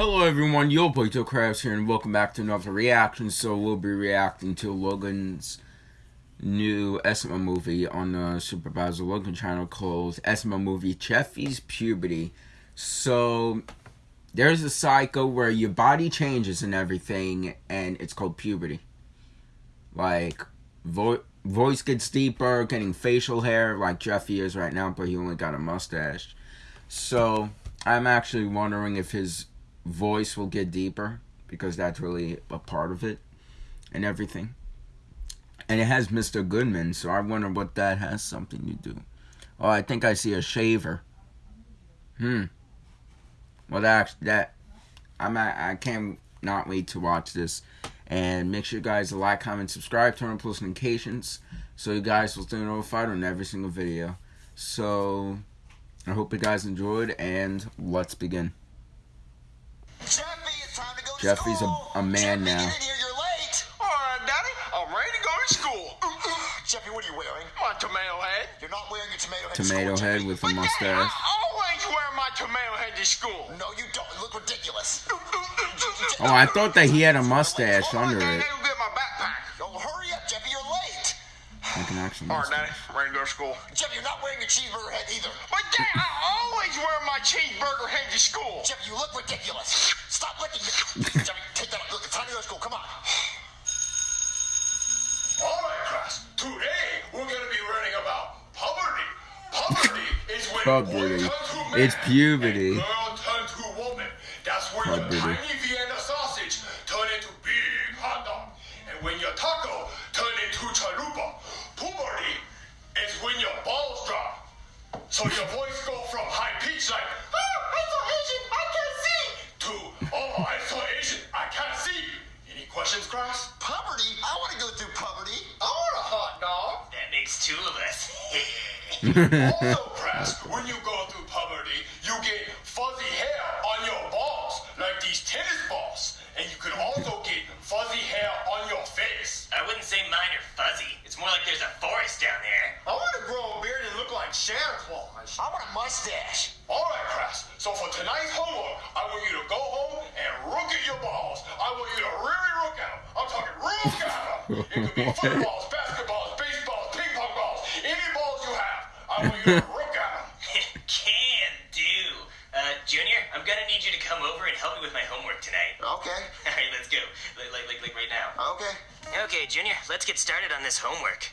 Hello everyone, Yo Boy Joe Krabs here and welcome back to another reaction. So we'll be reacting to Logan's new SML movie on the Supervisor Logan channel called SML movie Jeffy's Puberty. So there's a cycle where your body changes and everything and it's called puberty. Like vo voice gets deeper, getting facial hair like Jeffy is right now, but he only got a mustache. So I'm actually wondering if his voice will get deeper because that's really a part of it and everything. And it has Mr. Goodman, so I wonder what that has something to do. Oh, I think I see a shaver. Hmm. Well, that that I'm I I can't not wait to watch this. And make sure you guys like, comment, subscribe, turn on post notifications so you guys will stay notified on every single video. So I hope you guys enjoyed, and let's begin. Jeffy, Jeffy's a, a, man Jeffy, now. Get in you're late. All right, Daddy, I'm ready to go to school. Mm, mm. Jeffy, what are you wearing? My tomato head. You're not wearing your tomato head. Tomato to school, head Jeffy. with a But Daddy, mustache. I always wear my tomato head to school. No, you don't. You look ridiculous. Mm, oh, I thought that he had a mustache All right, under Daddy, it. Like an All right, Daddy. I'm ready to go to school. Jeffy, you're not wearing your cheeseburger head either. But Daddy, I always wear my cheeseburger head to school. Jeffy, you look ridiculous. Stop licking your... Jeffy, take that. Look, it's time to go to school. Come on. All right, class. Today we're going to be learning about puberty. Puberty is when Puberty. boy turns to man It's puberty. and girl turns to woman. That's when Puberty. your tiny Also, Press, when you go through puberty, you get fuzzy hair on your balls, like these tennis balls. And you can also get fuzzy hair on your face. I wouldn't say mine are fuzzy. It's more like there's a forest down there. I want to grow a beard and look like Santa Claus. I want a mustache. All right, Press. So for tonight's homework, I want you to go home and look at your balls. I want you to really look at them. I'm talking look at them. It could be footballs, basketballs, have. I want look at. Can do. Uh, Junior, I'm gonna need you to come over and help me with my homework tonight. Okay. All right, let's go. Like, like, like, like right now. Okay. Okay, Junior, let's get started on this homework.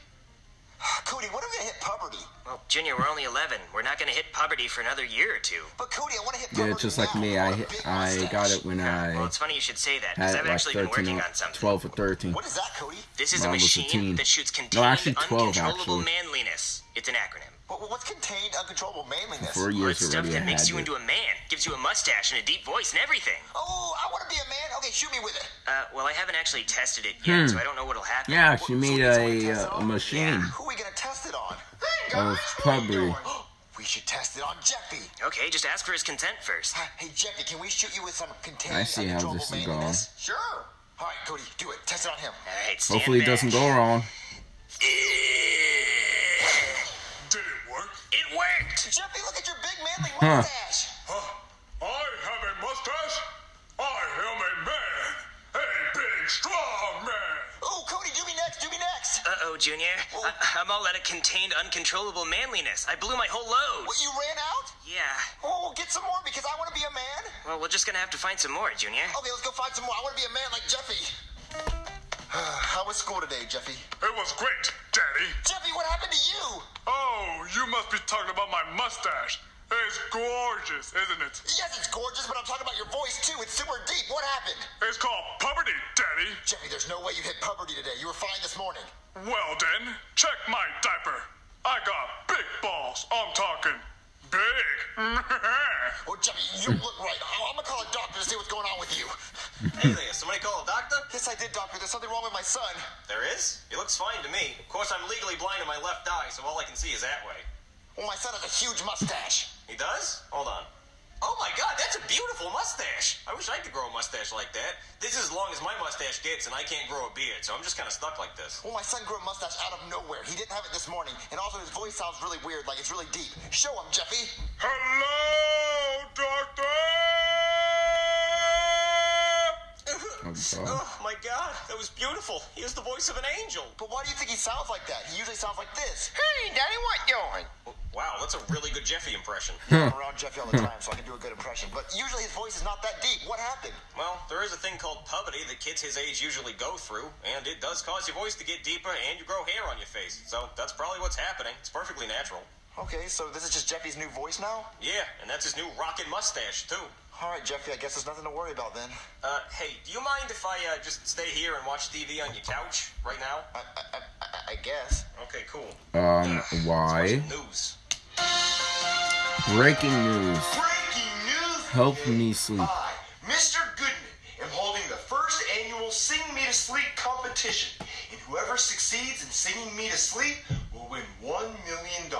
Cody, when are we going to hit puberty? Well, Junior, we're only 11. We're not gonna hit puberty for another year or two. But Cody, I want to hit puberty Yeah, just like now. me. I want a big I got it when Well, I it's funny you should say that because had I've like actually been 13, working on something. 12 or 13. What is that, Cody? This is When a I was a machine that shoots contained, actually 12 uncontrollable actually. manliness. It's an acronym. What, what's contained uncontrollable manliness? Four Well, years it's stuff that makes had you it. into a man, gives you a mustache and a deep voice and everything. Oh, I want to be a man. Okay, shoot me with it. Uh, well, I haven't actually tested it yet, so I don't know what'll happen. Hmm. Yeah, she So made it's only a, uh, a on- machine Who are we gonna test it on? Hey, of guys, what are you puberty. doing? we should test it on Jeffy. Okay, just ask for his consent first. Hey, Jeffy, can we shoot you with some contained I see how this is manliness? Sure. All right, Cody, do it. Test it on him. All right, stand Hopefully it doesn't go wrong. Did it worked. Jeffy, look at your big manly Huh. mustache. Huh? I have a mustache. I am a man. A big, strong man. Oh, Cody, do me next. Do me next. Uh oh, Junior. I- I'm all out of contained, uncontrollable manliness. I blew my whole load. What, you ran out? Yeah. Oh, get some more because I want to be a man. Well, we're just gonna have to find some more, Junior. Okay, let's go find some more. I want to be a man like Jeffy. How was school today, Jeffy? It was great, Daddy. Jeffy, what happened to you? Oh, you must be talking about my mustache. It's gorgeous, isn't it? Yes, it's gorgeous, but I'm talking about your voice too. It's super deep. What happened? It's called puberty, Daddy. Jeffy, there's no way you hit puberty today. You were fine this morning. Well then, check my diaper. I got big balls. I'm talking big. Oh, Jeffy, you look right. I'm gonna call a doctor to see what's going on with you. Hey there, somebody call a doctor? Yes, I did, doctor. There's something wrong with my son. There is? He looks fine to me. Of course, I'm legally blind in my left eye, so all I can see is that way. Well, my son has a huge mustache. He does? Hold on. Oh my god, that's a beautiful mustache. I wish I could grow a mustache like that. This is as long as my mustache gets, and I can't grow a beard, so I'm just kind of stuck like this. Well, my son grew a mustache out of nowhere. He didn't have it this morning, and also his voice sounds really weird, like it's really deep. Show him, Jeffy. Hello, doctor. Oh, Oh my god, that was beautiful. He has the voice of an angel. But why do you think he sounds like that? He usually sounds like this. Hey, Daddy, what you doing? Wow, that's a really good Jeffy impression. I'm around Jeffy all the time, so I can do a good impression. But usually his voice is not that deep. What happened? Well, there is a thing called puberty that kids his age usually go through, and it does cause your voice to get deeper and you grow hair on your face. So that's probably what's happening. It's perfectly natural. Okay, so this is just Jeffy's new voice now? Yeah, and that's his new rockin' mustache, too. All right, Jeffy, I guess there's nothing to worry about then. Uh, hey, do you mind if I uh, just stay here and watch TV on your couch right now? I, I, I, I guess. Okay, cool. Um, Let's why? news. Breaking news. Breaking news! Help me sleep. I, Mr. Goodman, am holding the first annual Sing Me to Sleep competition, and whoever succeeds in singing me to sleep will win $1 million.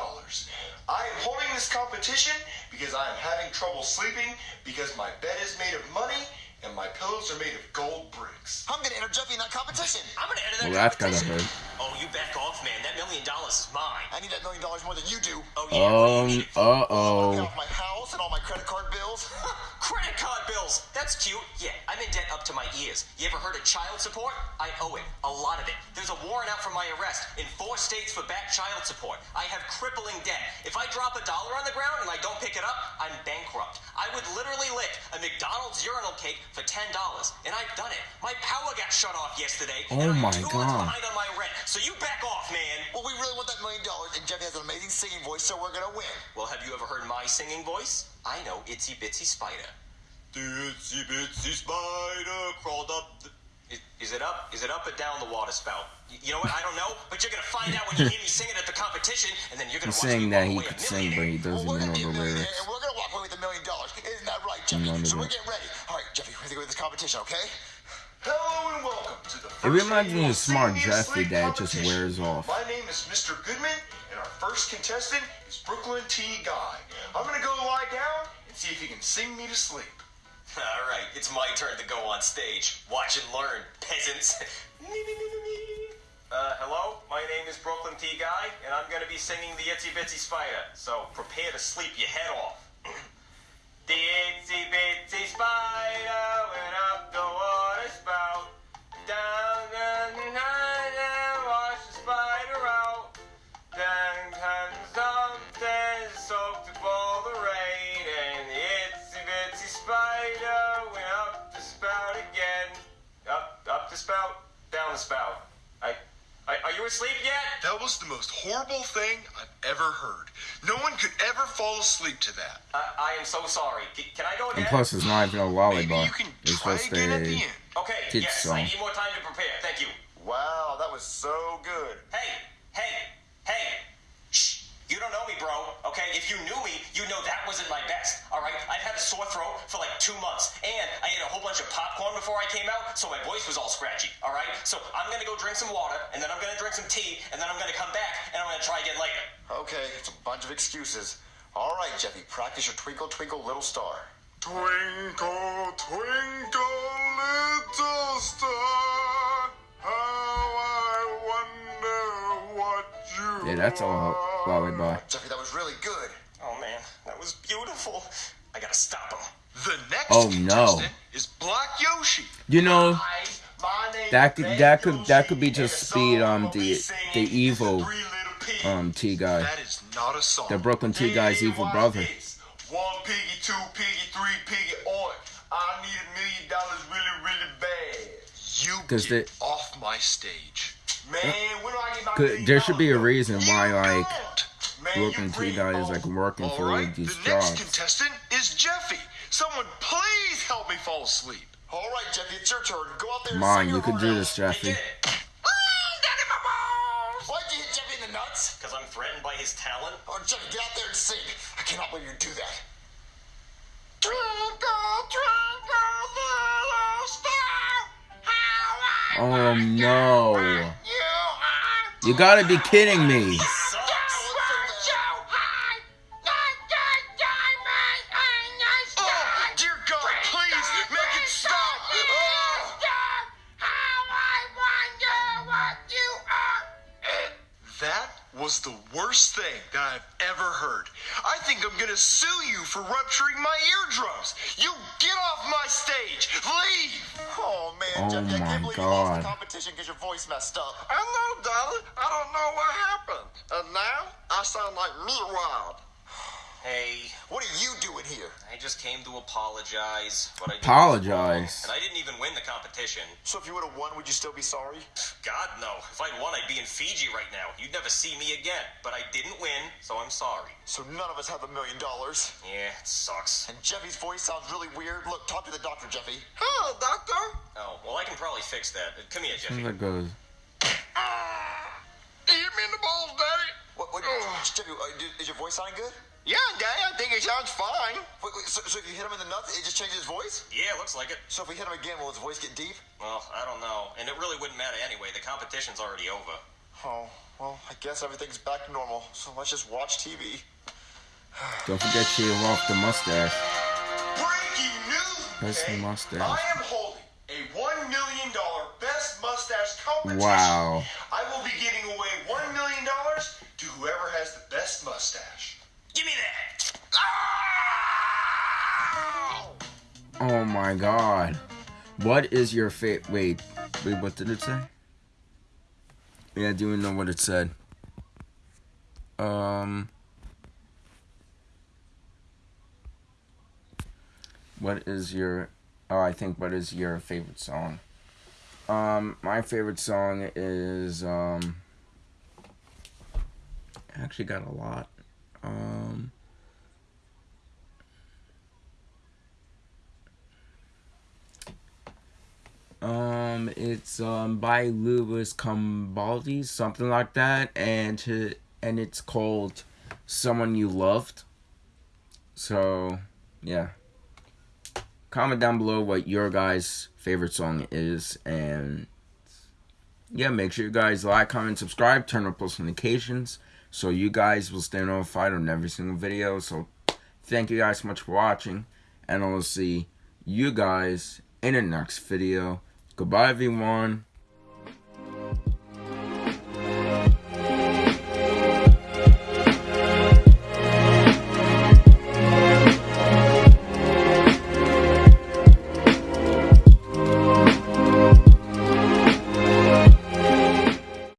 I am holding this competition because I am having trouble sleeping because my bed is made of money and my pillows are made of gold bricks. I'm gonna enter Jeffy in that competition. I'm gonna enter that Well, that's gotta competition. hurt. Oh, you back off, man. That million dollars is mine. I need that million dollars more than you do. Oh, yeah. what do you Um, need all my credit card bills. Credit card bills. That's cute. Yeah, I'm in debt up to my ears. You ever heard of child support? I owe it. A lot of it. There's a warrant out for my arrest in four states for back child support. I have crippling debt. If I drop a dollar on the ground and I don't pick it up, I'm bankrupt. I would literally lick a McDonald's urinal cake for $10. And I've done it. My power got shut off yesterday. Oh and I'm my two God. months behind on my rent. So you back off, man. well, we really want that million dollars, and Jeffy has an amazing singing voice, so we're gonna win. Well, have you ever heard my singing voice? I know Itsy Bitsy Spider. The Itsy Bitsy Spider crawled up the... Is, is it up? Is it up or down the water spout? Y- You know what? I don't know, but you're gonna find out when you hear me sing it at the competition, and then you're gonna He's watch saying me that walk he away a could sing, but he doesn't well, know gonna be a the lyrics. and we're gonna walk away with a million dollars. Isn't that right, Jeffy? None so we're getting ready. All right, Jeffy, we're gonna go with this competition, okay? Hello and welcome to the It reminds me annual of Smart Sing Me Jeffy that just wears off. My name is Mr. Goodman, and our first contestant is Brooklyn T. Guy. I'm gonna go lie down and see if he can sing me to sleep. All right, it's my turn to go on stage. Watch and learn, peasants. Uh, hello, my name is Brooklyn T. Guy, and I'm gonna be singing the Itsy Bitsy Spider. So prepare to sleep your head off. the Itsy Bitsy Spider went up the the spout, down the spout. I, I are you asleep yet? That was the most horrible thing I've ever heard. No one could ever fall asleep to that. I, I am so sorry. C- can I go again? And plus, it's not even a Maybe lullaby. you can It's try just again at the a. end. okay, yes, song. I need more time to prepare. Thank you. Wow, that was so good. Hey, hey, hey. Shh. You don't know me, bro. Okay? If you knew me, you'd know that wasn't my best. All right? I've had a sore throat for like two months, and I ate a whole bunch of popcorn before I came out, so my voice was all scratchy. All right? So I'm gonna go drink some water, and then I'm gonna drink some tea, and then I'm gonna come back, and I'm gonna try again later. Okay, it's a bunch of excuses. All right, Jeffy, practice your twinkle, twinkle, little star. Twinkle, twinkle, little star, how I wonder what you Yeah, that's all Jeffy, that was really good. Oh man, that was beautiful. I gotta stop him. The next Oh, no. is Black Yoshi. You know, Hi, my name That could- that could- that could be just speed, um, the- the evil, um, T guy. That is not a song. The Brooklyn T guy's evil brother. One piggy, two piggy, three piggy. I need a million dollars really, really bad. You get off my stage. Man, when do I get my Could- million there should be a reason why, like, don't. Man, Brooklyn you T bring is, like, working for All right, these The next contestant is Jeffy. Someone please help me fall asleep. All right, Jeffy, it's your turn. Go out there and Come on, you can do this, Jeffy. Why'd you hit Jeffy in the nuts? Because I'm threatened by his talent. Oh, Jeffy, get out there and sing. I cannot believe you do that. Oh, oh, oh no. You gotta be kidding me. Was was the worst thing that I've ever heard. I think I'm gonna sue you for rupturing my eardrums. You get off my stage. Leave. Oh man, Oh, Jeffy, I can't believe you lost the competition because your voice messed up. I know, darling. I don't know what happened. And now I sound like me wild. Hey, What are you doing here? I just came to apologize. But I did Apologize? And I didn't even win the competition. So if you would have won, would you still be sorry? God, no. If I'd won, I'd be in Fiji right now. You'd never see me again. But I didn't win, so I'm sorry. So none of us have a million dollars. Yeah, it sucks. And Jeffy's voice sounds really weird. Look, talk to the doctor, Jeffy. Hello, doctor. Oh, well, I can probably fix that. Come here, Jeffy. Seems like goes. You Uh, is your voice sounding good? Yeah, daddy, I think it sounds fine. Wait, wait, so, so if you hit him in the nuts, it just changes his voice? Yeah, looks like it. So if we hit him again, will his voice get deep? Well, I don't know. And it really wouldn't matter anyway. The competition's already over. Oh, well, I guess everything's back to normal. So let's just watch TV. Don't forget to shave off the mustache. Breaking news. Best okay? mustache. I am holding a one million dollar best mustache competition. Wow. My god. What is your fate? Wait, wait, what did it say? Yeah, I do know what it said. Um. What is your. Oh, I think what is your favorite song? Um, my favorite song is. Um. I actually got a lot. Um. Um, it's um by Louis Cambaldi, something like that, and to, and it's called "Someone You Loved." So, yeah. Comment down below what your guys' favorite song is, and yeah, make sure you guys like, comment, subscribe, turn on post notifications, so you guys will stay notified on every single video. So, thank you guys so much for watching, and I'll see you guys in the next video. Goodbye, everyone.